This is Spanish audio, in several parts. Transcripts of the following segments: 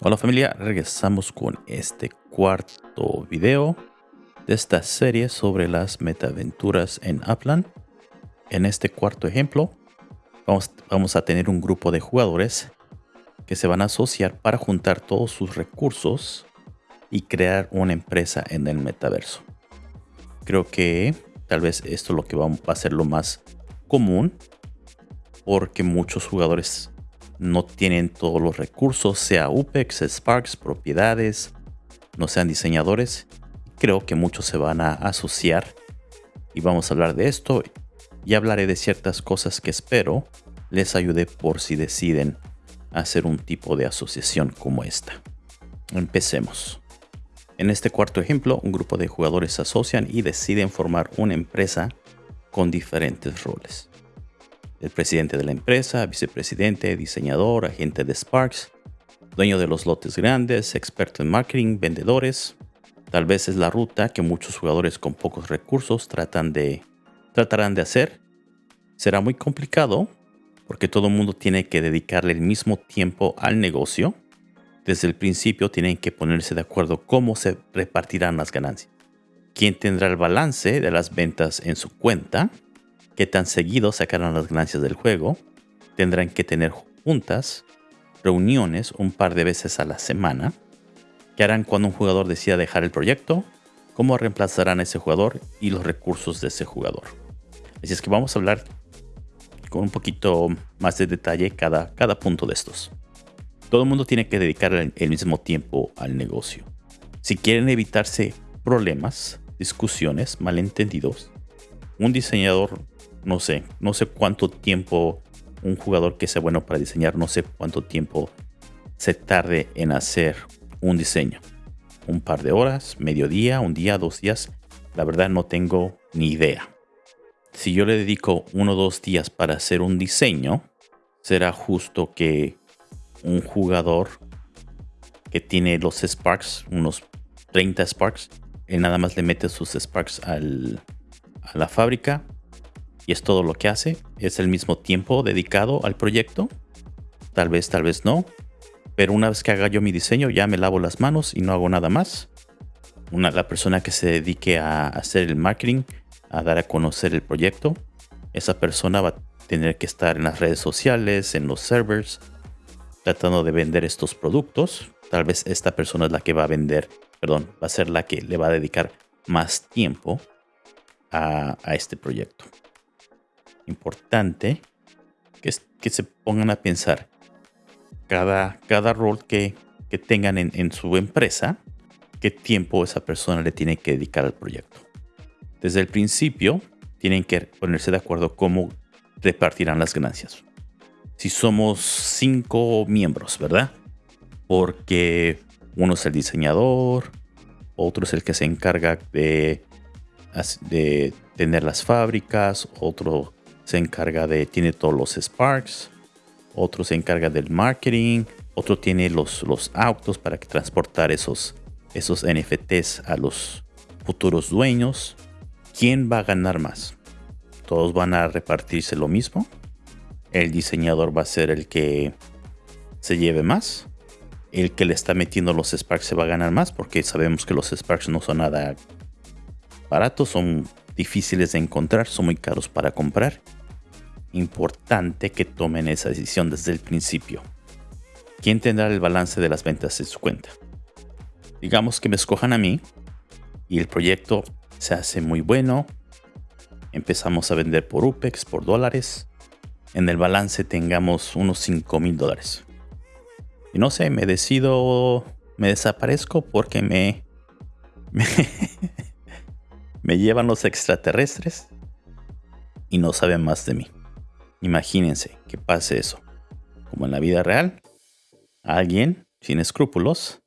Hola familia, regresamos con este cuarto video de esta serie sobre las metaventuras en Upland. En este cuarto ejemplo vamos, vamos a tener un grupo de jugadores que se van a asociar para juntar todos sus recursos y crear una empresa en el metaverso. Creo que tal vez esto es lo que va a ser lo más común porque muchos jugadores no tienen todos los recursos, sea UPEX, Sparks, propiedades, no sean diseñadores. Creo que muchos se van a asociar y vamos a hablar de esto y hablaré de ciertas cosas que espero les ayude por si deciden hacer un tipo de asociación como esta. Empecemos. En este cuarto ejemplo, un grupo de jugadores se asocian y deciden formar una empresa con diferentes roles el presidente de la empresa, vicepresidente, diseñador, agente de Sparks, dueño de los lotes grandes, experto en marketing, vendedores. Tal vez es la ruta que muchos jugadores con pocos recursos tratan de, tratarán de hacer. Será muy complicado porque todo el mundo tiene que dedicarle el mismo tiempo al negocio. Desde el principio tienen que ponerse de acuerdo cómo se repartirán las ganancias. ¿Quién tendrá el balance de las ventas en su cuenta? qué tan seguido sacarán las ganancias del juego. Tendrán que tener juntas, reuniones un par de veces a la semana. ¿Qué harán cuando un jugador decida dejar el proyecto? ¿Cómo reemplazarán a ese jugador y los recursos de ese jugador? Así es que vamos a hablar con un poquito más de detalle cada, cada punto de estos. Todo el mundo tiene que dedicar el mismo tiempo al negocio. Si quieren evitarse problemas, discusiones, malentendidos, un diseñador no sé, no sé cuánto tiempo un jugador que sea bueno para diseñar, no sé cuánto tiempo se tarde en hacer un diseño. Un par de horas, mediodía, un día, dos días. La verdad no tengo ni idea. Si yo le dedico uno o dos días para hacer un diseño, será justo que un jugador que tiene los Sparks, unos 30 Sparks, él nada más le mete sus Sparks a la fábrica y es todo lo que hace. Es el mismo tiempo dedicado al proyecto. Tal vez, tal vez no. Pero una vez que haga yo mi diseño, ya me lavo las manos y no hago nada más. Una, la persona que se dedique a hacer el marketing, a dar a conocer el proyecto, esa persona va a tener que estar en las redes sociales, en los servers, tratando de vender estos productos. Tal vez esta persona es la que va a vender, perdón, va a ser la que le va a dedicar más tiempo a este proyecto importante que, se pongan a pensar cada, cada rol que, que tengan en, en su empresa, qué tiempo esa persona le tiene que dedicar al proyecto. Desde el principio, tienen que ponerse de acuerdo cómo repartirán las ganancias. Si somos cinco miembros, ¿verdad? Porque uno es el diseñador, otro es el que se encarga de, tener las fábricas, otro se encarga de, tiene todos los Sparks, otro se encarga del marketing, otro tiene los, los autos para transportar esos, esos NFTs a los futuros dueños. ¿Quién va a ganar más? ¿Todos van a repartirse lo mismo? ¿El diseñador va a ser el que se lleve más? ¿El que le está metiendo los Sparks se va a ganar más? Porque sabemos que los Sparks no son nada baratos, son difíciles de encontrar, son muy caros para comprar importante que tomen esa decisión desde el principio. ¿Quién tendrá el balance de las ventas en su cuenta? Digamos que me escojan a mí y el proyecto se hace muy bueno. Empezamos a vender por UPEX, por dólares. En el balance tengamos unos 5 mil dólares. Y no sé, me decido, me desaparezco porque me, me, me llevan los extraterrestres y no saben más de mí. Imagínense que pase eso. Como en la vida real, alguien sin escrúpulos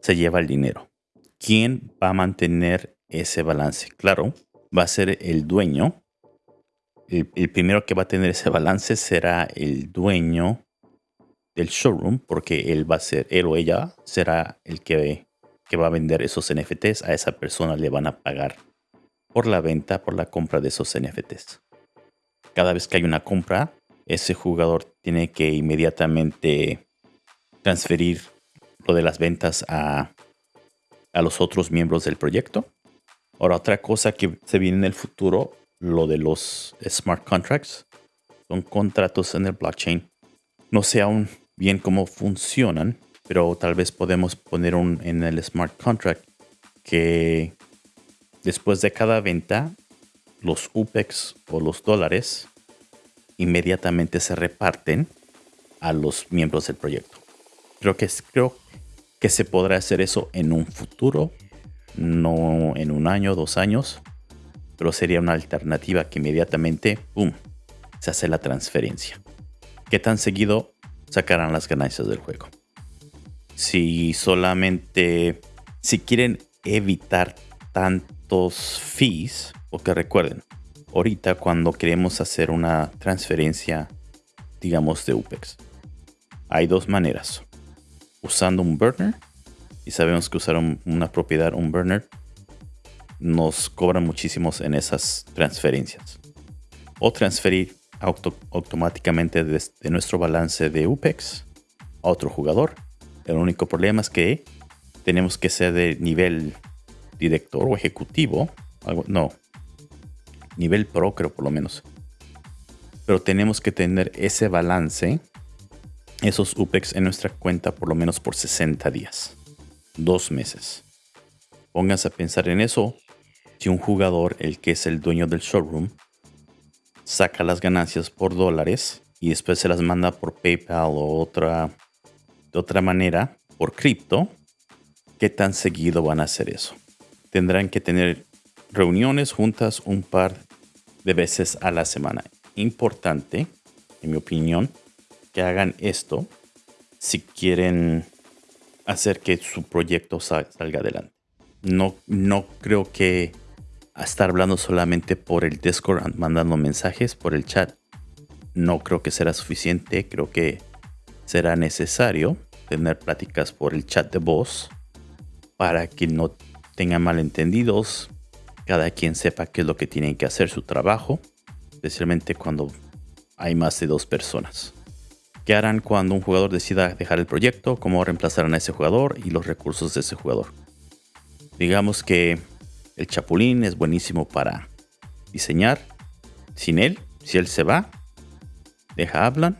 se lleva el dinero. ¿Quién va a mantener ese balance? Claro, va a ser el dueño. El, primero que va a tener ese balance será el dueño del showroom, porque él va a ser, él o ella será el que, que va a vender esos NFTs. A esa persona le van a pagar por la venta, por la compra de esos NFTs. Cada vez que hay una compra, ese jugador tiene que inmediatamente transferir lo de las ventas a, a los otros miembros del proyecto. Ahora, otra cosa que se viene en el futuro, lo de los smart contracts, son contratos en el blockchain. No sé aún bien cómo funcionan, pero tal vez podemos poner un en el smart contract que después de cada venta, los UPEX o los dólares inmediatamente se reparten a los miembros del proyecto. Creo que, creo que se podrá hacer eso en un futuro, no en un año, dos años, pero sería una alternativa que inmediatamente, se hace la transferencia. ¿Qué tan seguido sacarán las ganancias del juego? Si solamente, si quieren evitar tantos fees, porque recuerden, ahorita cuando queremos hacer una transferencia, digamos, de UPEX, hay dos maneras. Usando un burner, y sabemos que usar una propiedad, un burner, nos cobran muchísimos en esas transferencias. O transferir automáticamente desde nuestro balance de UPEX a otro jugador. El único problema es que tenemos que ser de nivel director o ejecutivo. no, nivel pro creo por lo menos. Pero tenemos que tener ese balance, esos UPEX en nuestra cuenta por lo menos por 60 días. Dos meses. Pónganse a pensar en eso. Si un jugador, el que es el dueño del showroom, saca las ganancias por dólares y después se las manda por PayPal o otra, de otra manera, por cripto, ¿qué tan seguido van a hacer eso? Tendrán que tener reuniones juntas un par de veces a la semana. Importante, en mi opinión, que hagan esto si quieren hacer que su proyecto salga adelante. No, no creo que estar hablando solamente por el Discord, mandando mensajes por el chat, no creo que será suficiente. Creo que será necesario tener pláticas por el chat de voz para que no tengan malentendidos, cada quien sepa qué es lo que tienen que hacer su trabajo, especialmente cuando hay más de dos personas. ¿Qué harán cuando un jugador decida dejar el proyecto? ¿Cómo reemplazarán a ese jugador y los recursos de ese jugador? Digamos que el Chapulín es buenísimo para diseñar. Sin él, si él se va, deja hablan.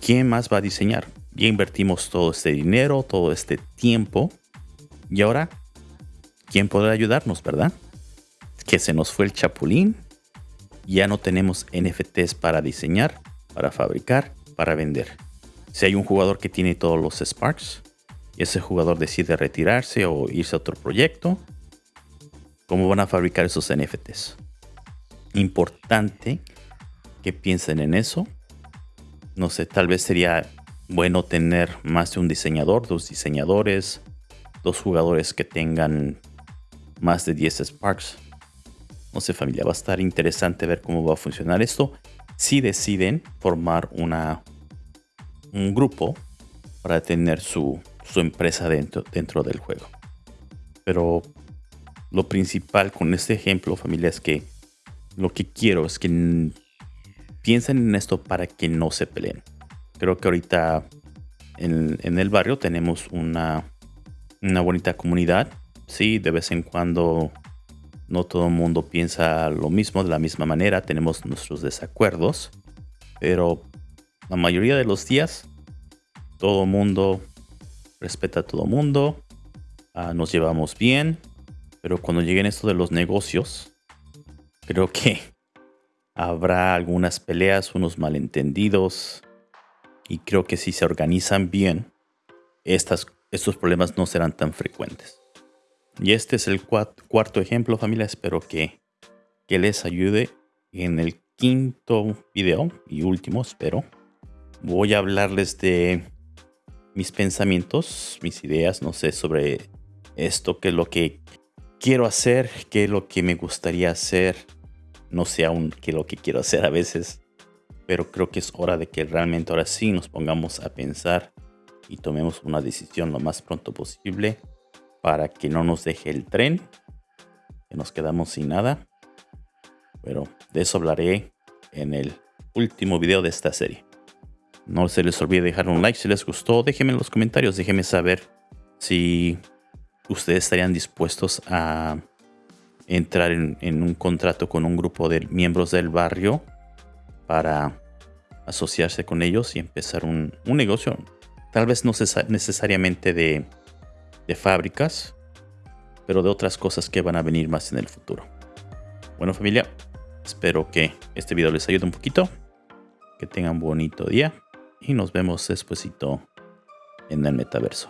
¿Quién más va a diseñar? Ya invertimos todo este dinero, todo este tiempo. Y ahora, ¿quién podrá ayudarnos, verdad? Que se nos fue el Chapulín. Ya no tenemos NFTs para diseñar, para fabricar, para vender. Si hay un jugador que tiene todos los Sparks, ese jugador decide retirarse o irse a otro proyecto, cómo van a fabricar esos NFTs. Importante que piensen en eso. No sé, tal vez sería bueno tener más de un diseñador, dos diseñadores, dos jugadores que tengan más de 10 Sparks. No sé familia, va a estar interesante ver cómo va a funcionar esto. Si deciden formar una, un grupo para tener su, su empresa dentro, dentro del juego. Pero lo principal con este ejemplo, familia, es que lo que quiero es que piensen en esto para que no se peleen. Creo que ahorita en, el barrio tenemos una, una bonita comunidad. Sí, de vez en cuando no todo el mundo piensa lo mismo de la misma manera. Tenemos nuestros desacuerdos. Pero la mayoría de los días todo el mundo respeta a todo el mundo. Ah, nos llevamos bien. Pero cuando lleguen esto de los negocios, creo que habrá algunas peleas, unos malentendidos. Y creo que si se organizan bien, estos problemas no serán tan frecuentes. Y este es el cuarto ejemplo, familia. Espero que, que les ayude. En el quinto video y último, espero, voy a hablarles de mis pensamientos, mis ideas, no sé, sobre esto, que es lo que quiero hacer, qué es lo que me gustaría hacer. No sé aún qué es lo que quiero hacer a veces, pero creo que es hora de que realmente ahora sí nos pongamos a pensar y tomemos una decisión lo más pronto posible para que no nos deje el tren, que nos quedamos sin nada. Pero de eso hablaré en el último video de esta serie. No se les olvide dejar un like si les gustó. Déjenme en los comentarios, déjenme saber si ustedes estarían dispuestos a entrar en, un contrato con un grupo de miembros del barrio para asociarse con ellos y empezar un, negocio. Tal vez no necesariamente de, de fábricas, pero de otras cosas que van a venir más en el futuro. Bueno familia, espero que este video les ayude un poquito. Que tengan un bonito día y nos vemos despuesito en el metaverso.